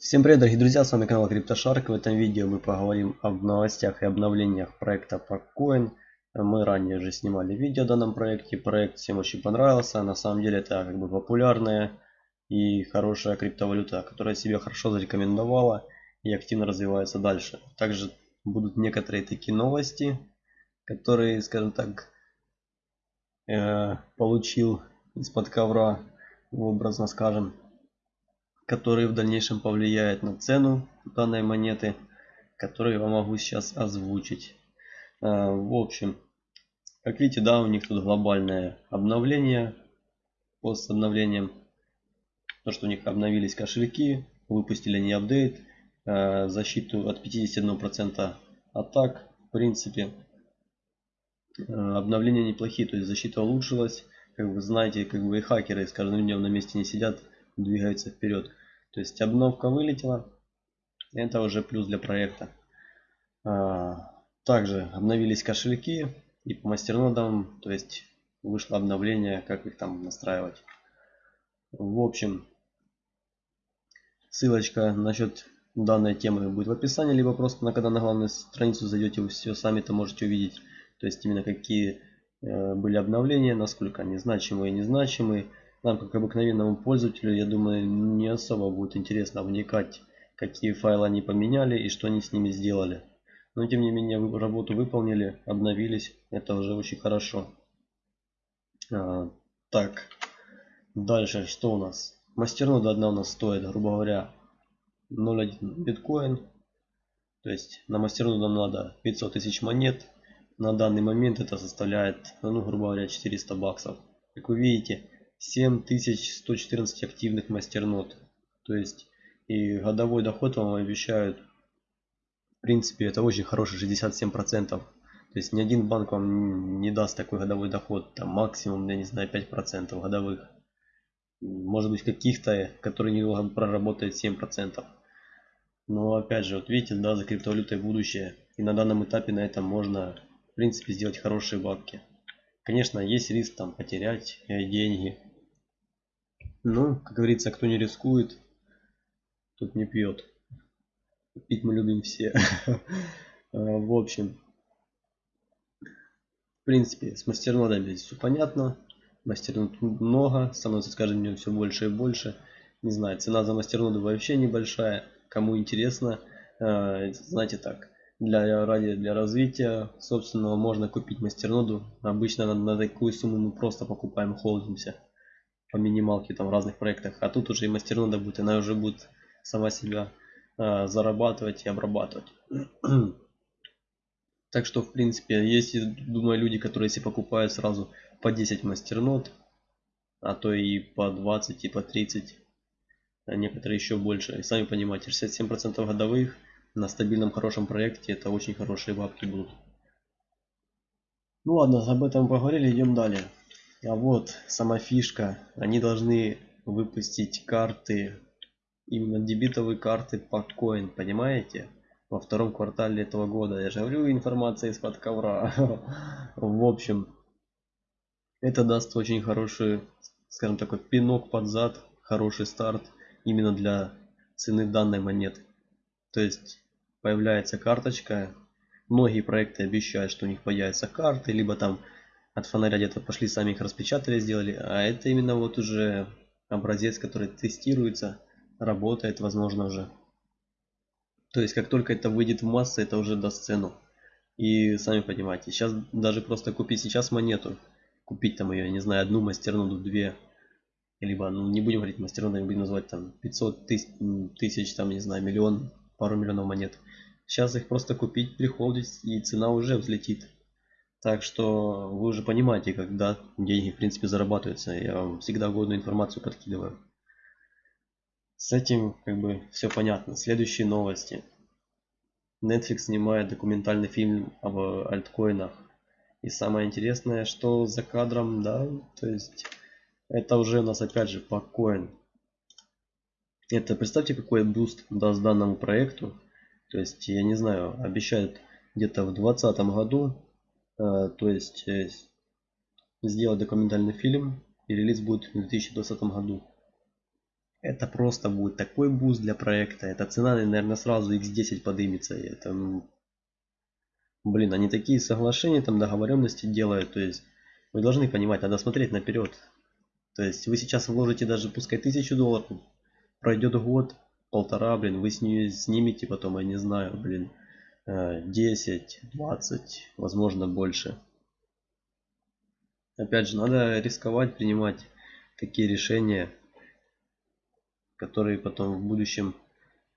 Всем привет, дорогие друзья, с вами канал CryptoShark. В этом видео мы поговорим об новостях и обновлениях проекта Pakcoin. Мы ранее уже снимали видео о данном проекте. Проект всем очень понравился. На самом деле это как бы популярная и хорошая криптовалюта, которая себя хорошо зарекомендовала и активно развивается дальше. Также будут некоторые такие новости, которые, скажем так, э, получил из-под ковра, образно скажем который в дальнейшем повлияет на цену данной монеты, которые я могу сейчас озвучить. А, в общем, как видите, да, у них тут глобальное обновление. По с обновлением, то что у них обновились кошельки, выпустили не апдейт, а, защиту от 51% атак, в принципе, а, обновления неплохие, то есть защита улучшилась. Как вы знаете, как бы и хакеры с каждым днем на месте не сидят, двигаются вперед. То есть обновка вылетела. Это уже плюс для проекта. А, также обновились кошельки и по мастернодам, то есть вышло обновление, как их там настраивать. В общем, ссылочка насчет данной темы будет в описании, либо просто на когда на главную страницу зайдете, вы все сами то можете увидеть. То есть именно какие э, были обновления, насколько они значимые и незначимые нам, как обыкновенному пользователю, я думаю, не особо будет интересно вникать, какие файлы они поменяли и что они с ними сделали. Но тем не менее, работу выполнили, обновились. Это уже очень хорошо. А, так, дальше что у нас? Мастернода одна у нас стоит, грубо говоря, 0.1 биткоин. То есть на мастерноду нам надо 500 тысяч монет. На данный момент это составляет, ну, грубо говоря, 400 баксов. Как вы видите, 7114 активных мастернод. То есть и годовой доход вам обещают. В принципе, это очень хороший 67%. То есть ни один банк вам не даст такой годовой доход. Там максимум, я не знаю, 5% годовых. Может быть каких-то, которые недолго проработают 7%. Но опять же, вот видите, да, за криптовалютой будущее. И на данном этапе на этом можно, в принципе, сделать хорошие бабки. Конечно, есть риск там потерять деньги. Ну, как говорится, кто не рискует, тот не пьет. Пить мы любим все. А, в общем, в принципе, с мастернодами здесь все понятно. Мастернод много, становится с каждым днем все больше и больше. Не знаю, цена за мастерноду вообще небольшая. Кому интересно, а, знаете так, для, ради, для развития собственного можно купить мастерноду. Обычно на, на такую сумму мы просто покупаем, холдимся по минималке там в разных проектах. А тут уже и мастернода будет, она уже будет сама себя э, зарабатывать и обрабатывать. так что, в принципе, есть, думаю, люди, которые если покупают сразу по 10 мастернод, а то и по 20, и по 30, а некоторые еще больше. И сами понимаете, 67% годовых на стабильном хорошем проекте это очень хорошие бабки будут. Ну ладно, об этом поговорили, идем далее. А вот сама фишка. Они должны выпустить карты, именно дебитовые карты по coin, понимаете? Во втором квартале этого года. Я же говорю, информация из-под ковра. В общем, это даст очень хороший, скажем такой, пинок под зад, хороший старт именно для цены данной монеты. То есть появляется карточка. Многие проекты обещают, что у них появятся карты, либо там от фонаря где-то пошли, сами их распечатали, сделали. А это именно вот уже образец, который тестируется, работает, возможно, уже. То есть, как только это выйдет в массы, это уже даст цену. И сами понимаете, сейчас даже просто купить сейчас монету, купить там ее, не знаю, одну мастерноду, две, либо, ну, не будем говорить мастерноду, будем называть там 500 тысяч, тысяч, там, не знаю, миллион, пару миллионов монет. Сейчас их просто купить, прихолдить, и цена уже взлетит. Так что вы уже понимаете, когда деньги в принципе зарабатываются. Я вам всегда годную информацию подкидываю. С этим как бы все понятно. Следующие новости. Netflix снимает документальный фильм об альткоинах. И самое интересное, что за кадром, да, то есть это уже у нас опять же по coin. Это представьте какой boost даст данному проекту. То есть я не знаю, обещают где-то в 2020 году то есть э, сделать документальный фильм и релиз будет в 2020 году. это просто будет такой boost для проекта. Эта цена, наверное, сразу x10 подымется. И это, ну, блин, они такие соглашения, там договоренности делают. То есть вы должны понимать, надо смотреть наперед. То есть вы сейчас вложите даже пускай тысячу долларов, пройдет год, полтора, блин, вы с нее снимете потом, я не знаю, блин, 10, э, 20, возможно больше. Опять же, надо рисковать, принимать такие решения, которые потом в будущем,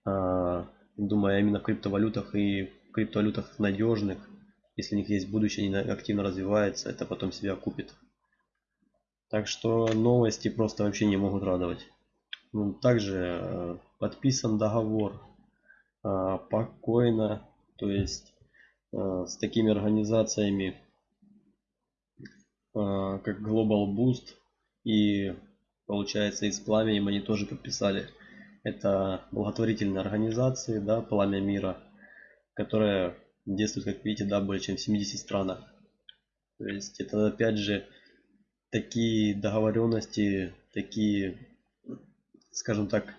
а, думаю, именно в криптовалютах и в криптовалютах надежных, если у них есть будущее, они активно развиваются, это потом себя купит. Так что новости просто вообще не могут радовать. Ну, также э, подписан договор э, покойно, то есть э, с такими организациями, как Global Boost и получается из Пламя, они тоже подписали. Это благотворительные организации, да, Пламя Мира, которая действует, как видите, да, более чем в 70 странах. То есть это опять же такие договоренности, такие, скажем так,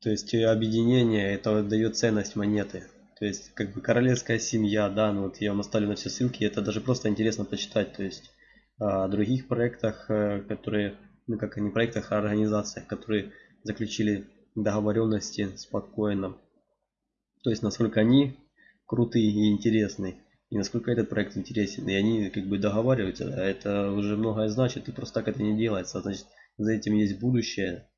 то есть объединение, это дает ценность монеты. То есть как бы королевская семья, да, ну вот я вам оставлю на все ссылки, это даже просто интересно почитать. То есть о других проектах, э, которые, ну как не проектах, а организациях, которые заключили договоренности спокойно. То есть насколько они крутые и интересные. И насколько этот проект интересен. И они как бы договариваются. А это уже многое значит. И просто так это не делается. Значит, за этим есть будущее.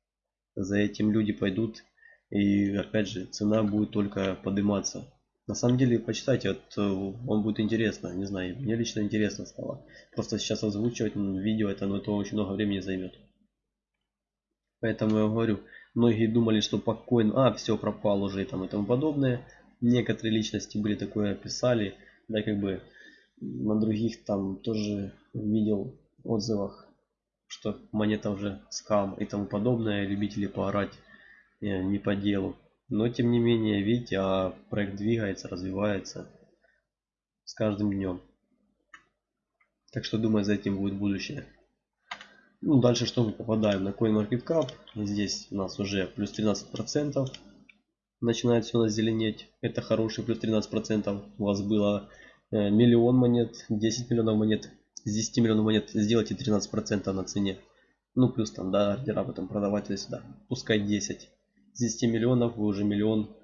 За этим люди пойдут. И опять же, цена будет только подниматься. На самом деле, почитайте, вот, он будет интересно. Не знаю, мне лично интересно стало. Просто сейчас озвучивать видео, это, ну, это очень много времени займет. Поэтому я говорю, многие думали, что покойно, а, все пропал уже и там и тому подобное некоторые личности были такое писали, да как бы на других там тоже видел отзывах, что монета уже скам и тому подобное, любители поорать э, не по делу. Но тем не менее, видите, а проект двигается, развивается с каждым днем. Так что думаю, за этим будет будущее. Ну, дальше что мы попадаем на CoinMarketCap. Здесь у нас уже плюс 13% начинает все нас зеленеть. Это хороший плюс 13%. У вас было э, миллион монет, 10 миллионов монет. С 10 миллионов монет сделайте 13% на цене. Ну плюс там, да, ордера потом продавать туда сюда. Пускай 10. С 10 миллионов вы уже миллион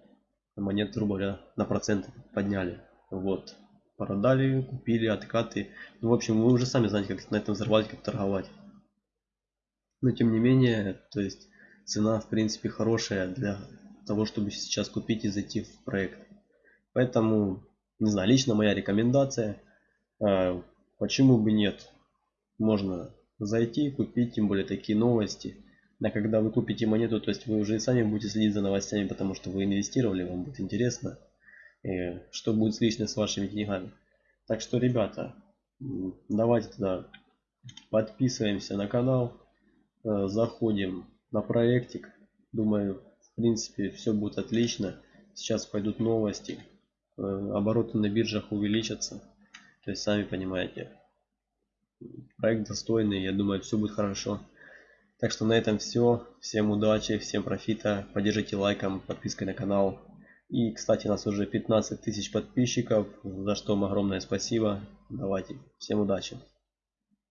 монет, грубо говоря, на процент подняли. Вот. Продали, купили, откаты. Ну, в общем, вы уже сами знаете, как на этом зарабатывать, как торговать. Но тем не менее, то есть цена в принципе хорошая для того, чтобы сейчас купить и зайти в проект. Поэтому, не знаю, лично моя рекомендация, а, почему бы нет, можно зайти, купить, тем более такие новости. А когда вы купите монету, то есть вы уже и сами будете следить за новостями, потому что вы инвестировали, вам будет интересно, и что будет лично с вашими деньгами. Так что, ребята, давайте тогда подписываемся на канал, э, заходим на проектик. Думаю, в принципе, все будет отлично. Сейчас пойдут новости. Э, обороты на биржах увеличатся. То есть, сами понимаете, проект достойный. Я думаю, все будет хорошо. Так что на этом все. Всем удачи, всем профита. Поддержите лайком, подпиской на канал. И, кстати, у нас уже 15 тысяч подписчиков, за что вам огромное спасибо. Давайте, всем удачи.